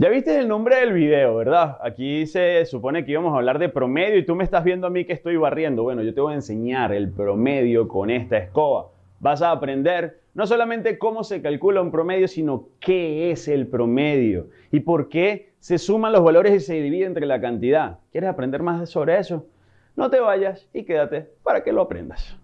Ya viste el nombre del video, ¿verdad? Aquí se supone que íbamos a hablar de promedio y tú me estás viendo a mí que estoy barriendo. Bueno, yo te voy a enseñar el promedio con esta escoba. Vas a aprender no solamente cómo se calcula un promedio, sino qué es el promedio y por qué se suman los valores y se divide entre la cantidad. ¿Quieres aprender más sobre eso? No te vayas y quédate para que lo aprendas.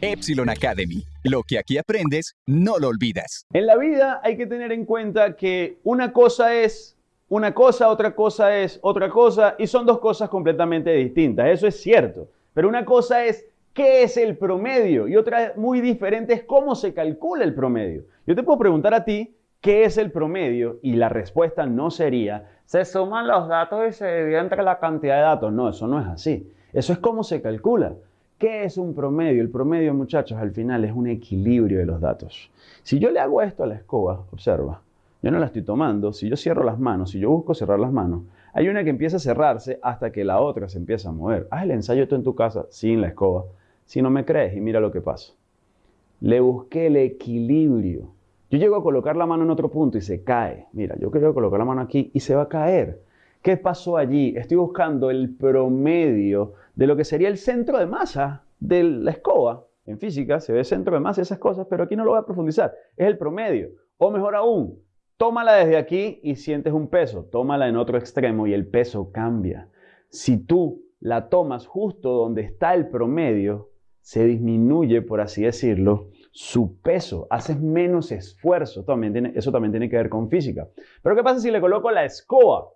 Epsilon Academy. Lo que aquí aprendes, no lo olvidas. En la vida hay que tener en cuenta que una cosa es una cosa, otra cosa es otra cosa y son dos cosas completamente distintas. Eso es cierto. Pero una cosa es qué es el promedio y otra muy diferente es cómo se calcula el promedio. Yo te puedo preguntar a ti qué es el promedio y la respuesta no sería se suman los datos y se divide entre la cantidad de datos. No, eso no es así. Eso es cómo se calcula. ¿Qué es un promedio? El promedio, muchachos, al final es un equilibrio de los datos. Si yo le hago esto a la escoba, observa, yo no la estoy tomando, si yo cierro las manos, si yo busco cerrar las manos, hay una que empieza a cerrarse hasta que la otra se empieza a mover. Haz el ensayo tú en tu casa sin la escoba. Si no me crees y mira lo que pasa. Le busqué el equilibrio. Yo llego a colocar la mano en otro punto y se cae. Mira, yo quiero colocar la mano aquí y se va a caer. ¿Qué pasó allí? Estoy buscando el promedio de lo que sería el centro de masa de la escoba. En física se ve centro de masa y esas cosas, pero aquí no lo voy a profundizar. Es el promedio. O mejor aún, tómala desde aquí y sientes un peso. Tómala en otro extremo y el peso cambia. Si tú la tomas justo donde está el promedio, se disminuye, por así decirlo, su peso, haces menos esfuerzo. También eso también tiene que ver con física. Pero ¿qué pasa si le coloco la escoba?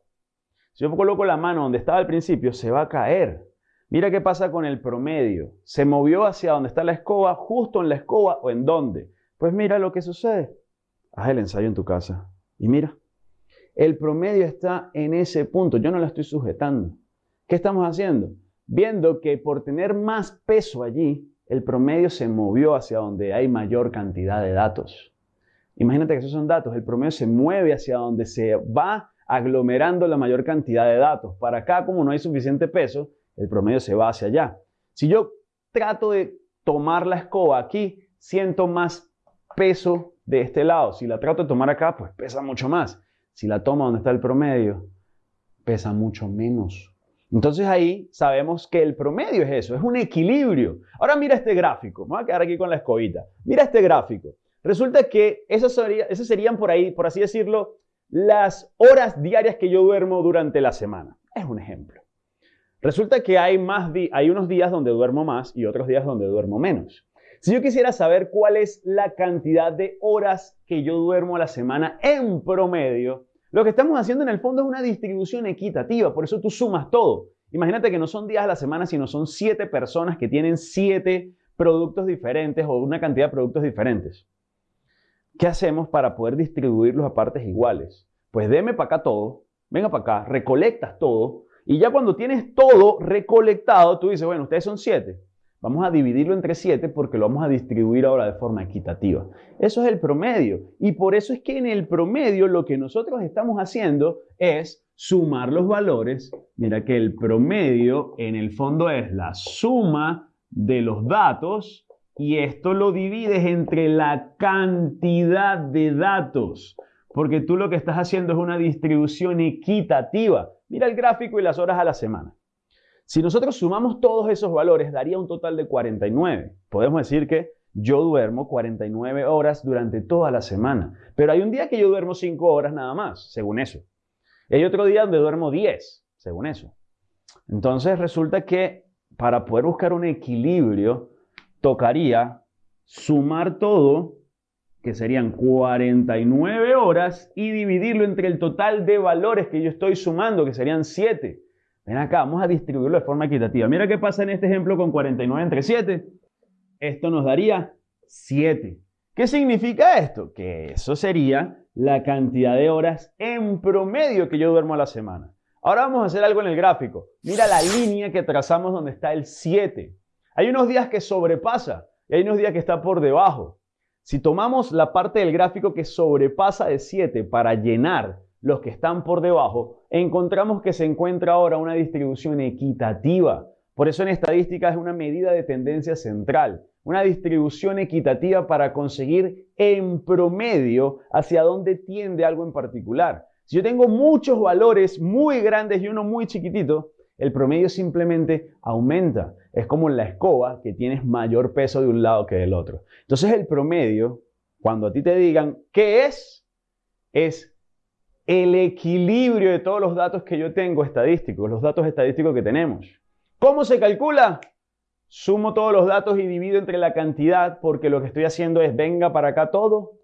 Si yo coloco la mano donde estaba al principio, se va a caer. Mira qué pasa con el promedio. Se movió hacia donde está la escoba, justo en la escoba o en dónde. Pues mira lo que sucede. Haz el ensayo en tu casa y mira. El promedio está en ese punto. Yo no la estoy sujetando. ¿Qué estamos haciendo? Viendo que por tener más peso allí, el promedio se movió hacia donde hay mayor cantidad de datos. Imagínate que esos son datos. El promedio se mueve hacia donde se va aglomerando la mayor cantidad de datos. Para acá, como no hay suficiente peso, el promedio se va hacia allá. Si yo trato de tomar la escoba aquí, siento más peso de este lado. Si la trato de tomar acá, pues pesa mucho más. Si la tomo donde está el promedio, pesa mucho menos. Entonces ahí sabemos que el promedio es eso, es un equilibrio. Ahora mira este gráfico, me voy a quedar aquí con la escobita. Mira este gráfico. Resulta que esas, serían por ahí, por así decirlo, las horas diarias que yo duermo durante la semana. Es un ejemplo. Resulta que hay, más hay unos días donde duermo más y otros días donde duermo menos. Si yo quisiera saber cuál es la cantidad de horas que yo duermo a la semana en promedio, lo que estamos haciendo en el fondo es una distribución equitativa, por eso tú sumas todo. Imagínate que no son días a la semana, sino son siete personas que tienen siete productos diferentes o una cantidad de productos diferentes. ¿Qué hacemos para poder distribuirlos a partes iguales? Pues deme para acá todo, venga para acá, recolectas todo y ya cuando tienes todo recolectado, tú dices, bueno, ustedes son siete. Vamos a dividirlo entre siete porque lo vamos a distribuir ahora de forma equitativa. Eso es el promedio. Y por eso es que en el promedio lo que nosotros estamos haciendo es sumar los valores. Mira que el promedio en el fondo es la suma de los datos y esto lo divides entre la cantidad de datos, porque tú lo que estás haciendo es una distribución equitativa. Mira el gráfico y las horas a la semana. Si nosotros sumamos todos esos valores, daría un total de 49. Podemos decir que yo duermo 49 horas durante toda la semana, pero hay un día que yo duermo 5 horas nada más, según eso. Y hay otro día donde duermo 10, según eso. Entonces resulta que para poder buscar un equilibrio, tocaría sumar todo, que serían 49 horas, y dividirlo entre el total de valores que yo estoy sumando, que serían 7. Ven acá, vamos a distribuirlo de forma equitativa. Mira qué pasa en este ejemplo con 49 entre 7. Esto nos daría 7. ¿Qué significa esto? Que eso sería la cantidad de horas en promedio que yo duermo a la semana. Ahora vamos a hacer algo en el gráfico. Mira la línea que trazamos donde está el 7. Hay unos días que sobrepasa y hay unos días que está por debajo. Si tomamos la parte del gráfico que sobrepasa de 7 para llenar los que están por debajo, encontramos que se encuentra ahora una distribución equitativa. Por eso en estadística es una medida de tendencia central, una distribución equitativa para conseguir en promedio hacia dónde tiende algo en particular. Si yo tengo muchos valores muy grandes y uno muy chiquitito, el promedio simplemente aumenta. Es como en la escoba que tienes mayor peso de un lado que del otro. Entonces el promedio, cuando a ti te digan qué es, es el equilibrio de todos los datos que yo tengo estadísticos, los datos estadísticos que tenemos. ¿Cómo se calcula? Sumo todos los datos y divido entre la cantidad porque lo que estoy haciendo es venga para acá todo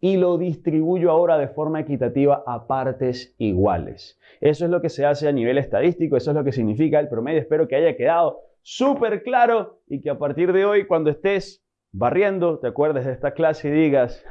y lo distribuyo ahora de forma equitativa a partes iguales. Eso es lo que se hace a nivel estadístico, eso es lo que significa el promedio. Espero que haya quedado súper claro y que a partir de hoy cuando estés barriendo te acuerdes de esta clase y digas,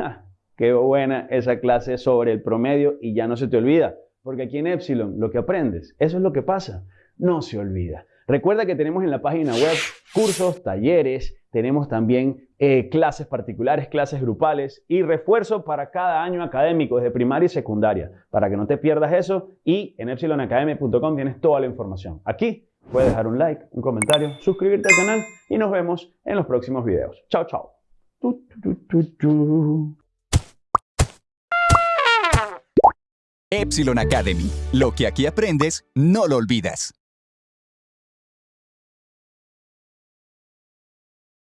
qué buena esa clase sobre el promedio y ya no se te olvida. Porque aquí en Epsilon lo que aprendes, eso es lo que pasa, no se olvida. Recuerda que tenemos en la página web cursos, talleres, tenemos también eh, clases particulares, clases grupales y refuerzo para cada año académico desde primaria y secundaria, para que no te pierdas eso y en epsilonacademy.com tienes toda la información. Aquí puedes dejar un like, un comentario, suscribirte al canal y nos vemos en los próximos videos. Chao, chao. Epsilon Academy. Lo que aquí aprendes, no lo olvidas.